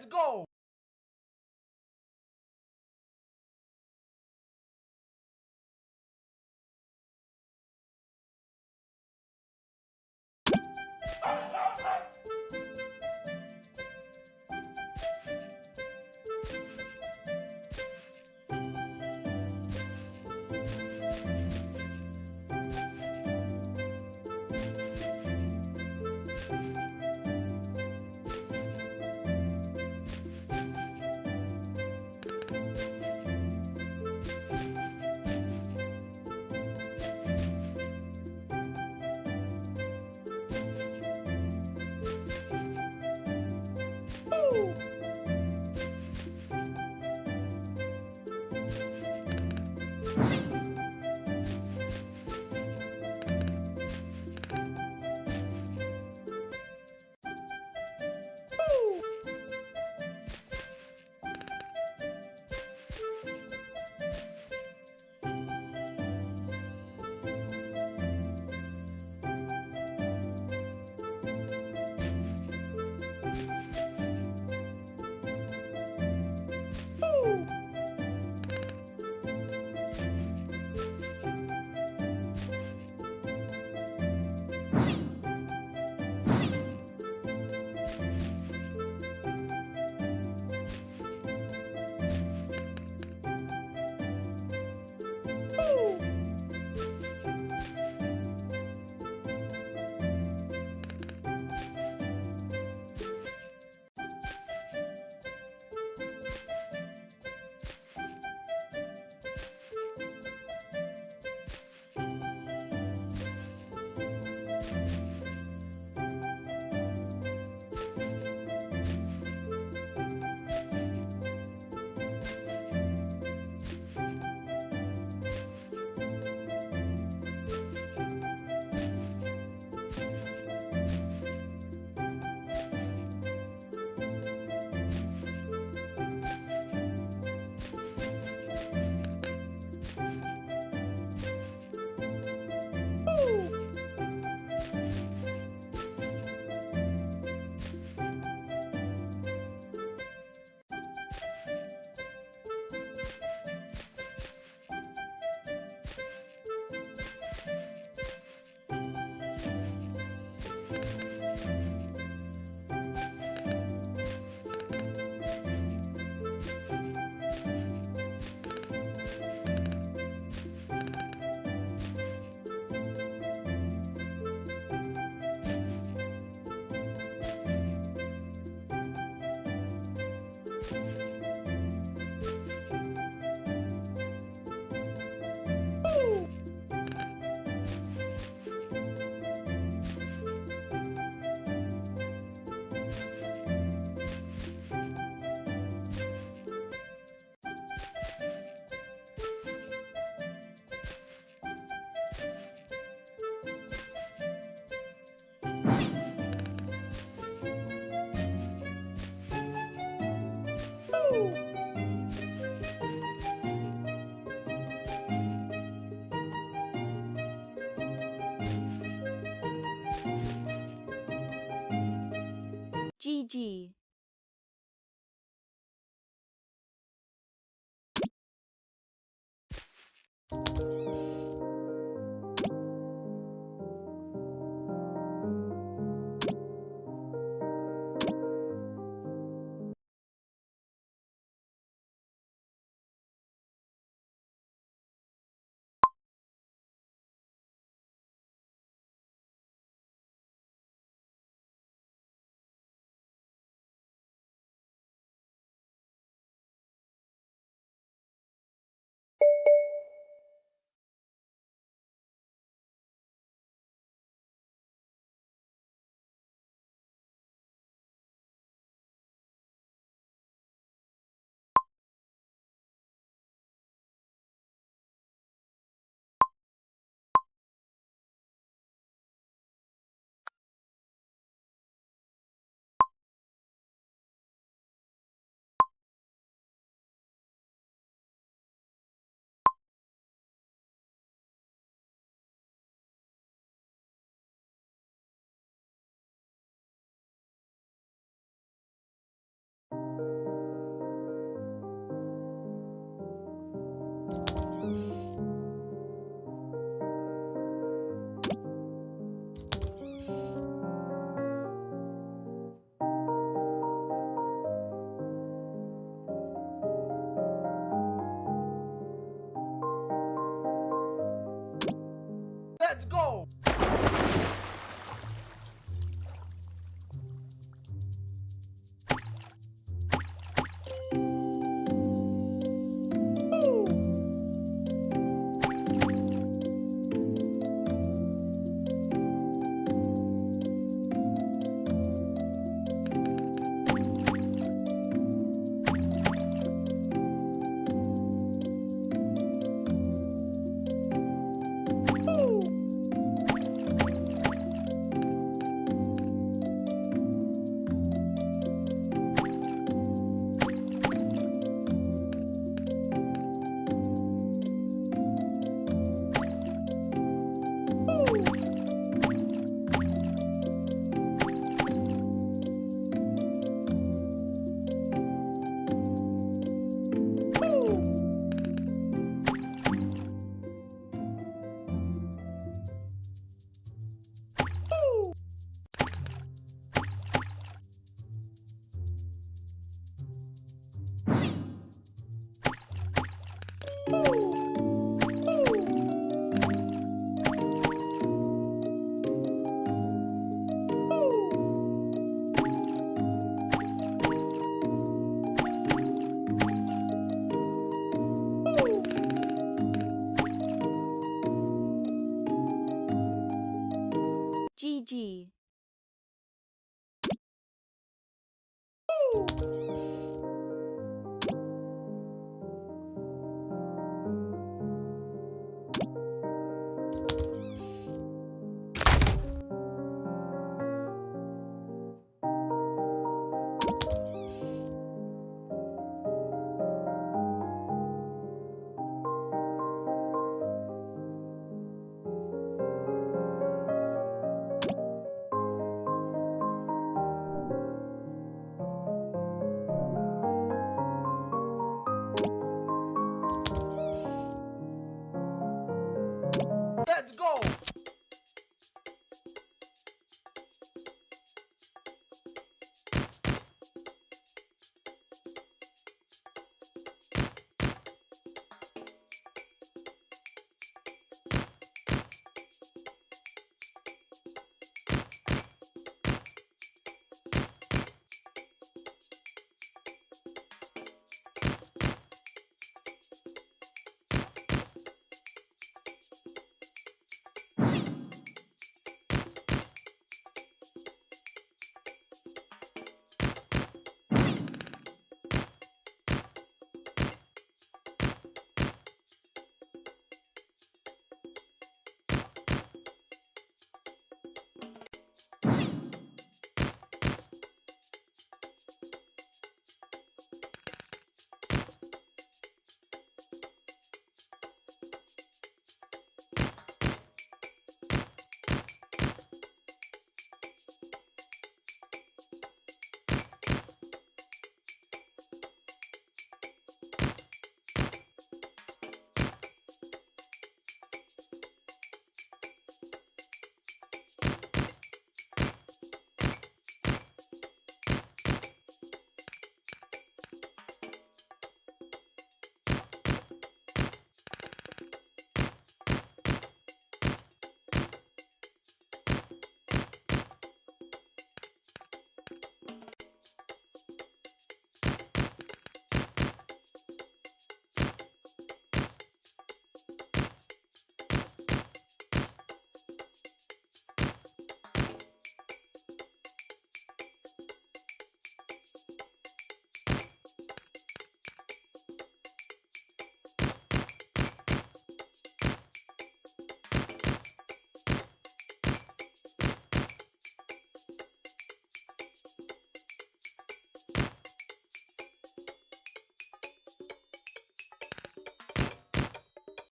Let's go! G GG.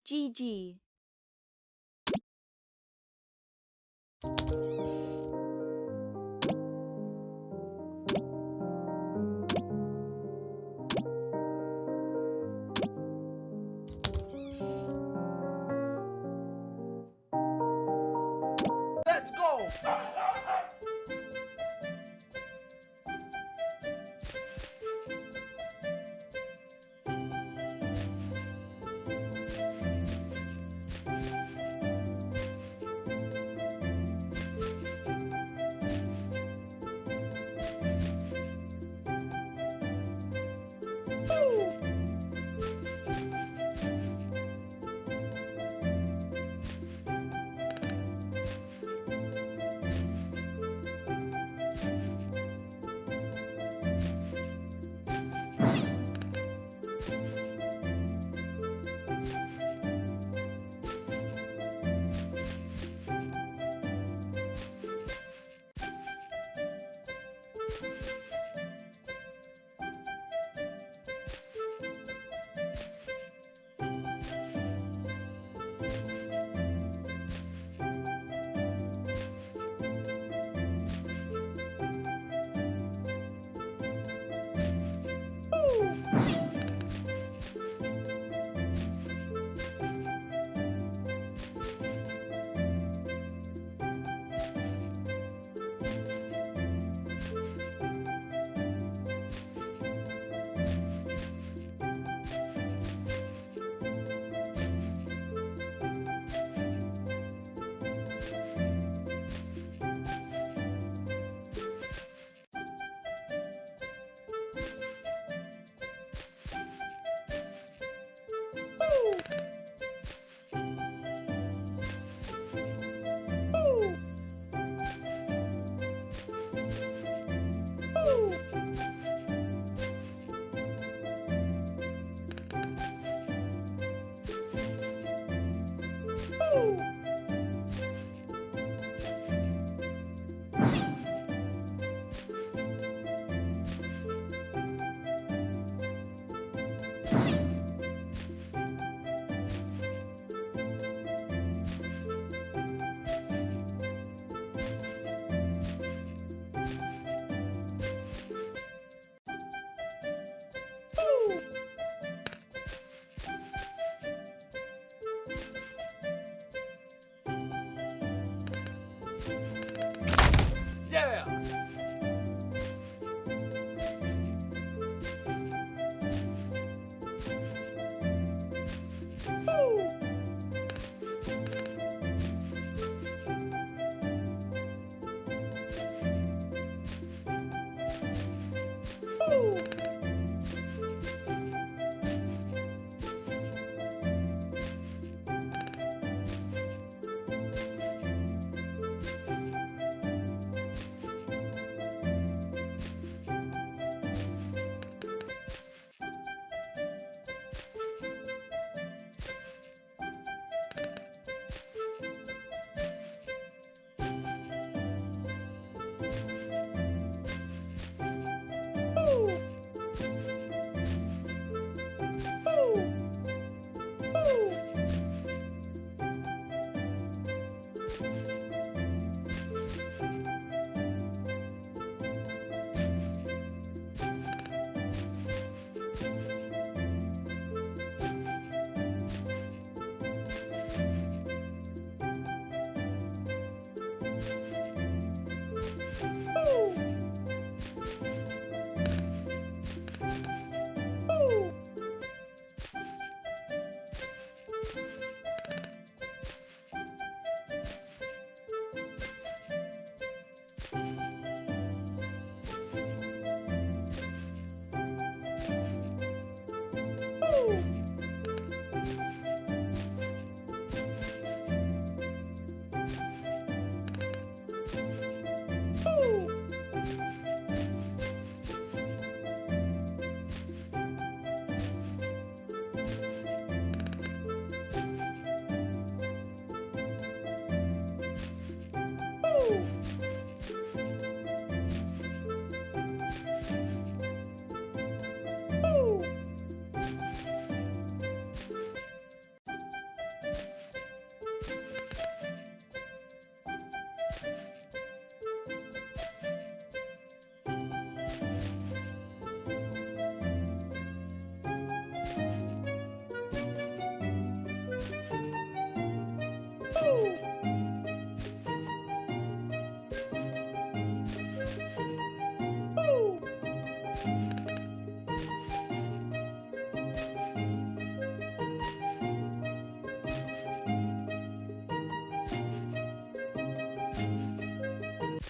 GG.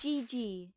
Gigi.